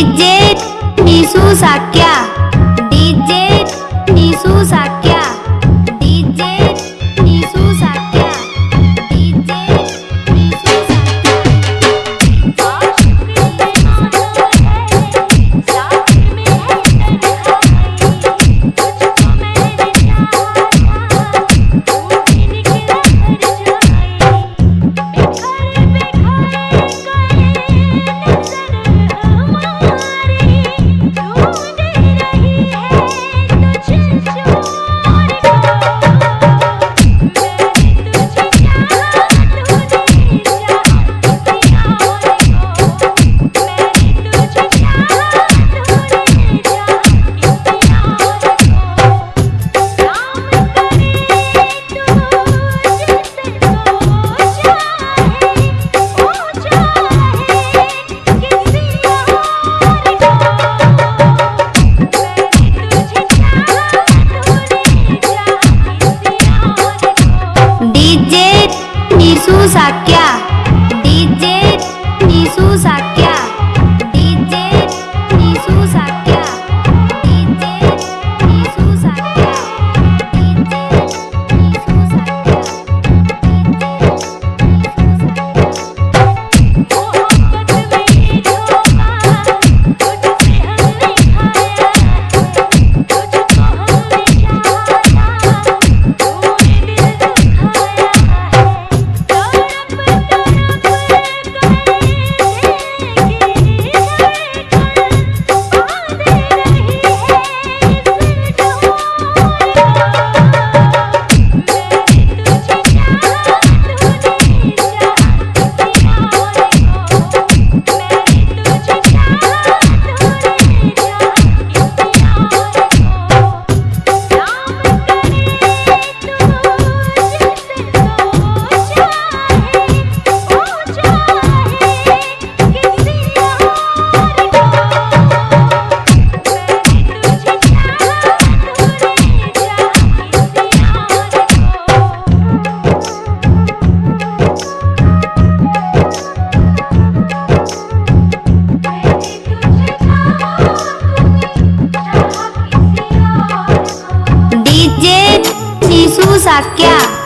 DJ Nishu Sakya DJ Nishu Sakya DJ Nishu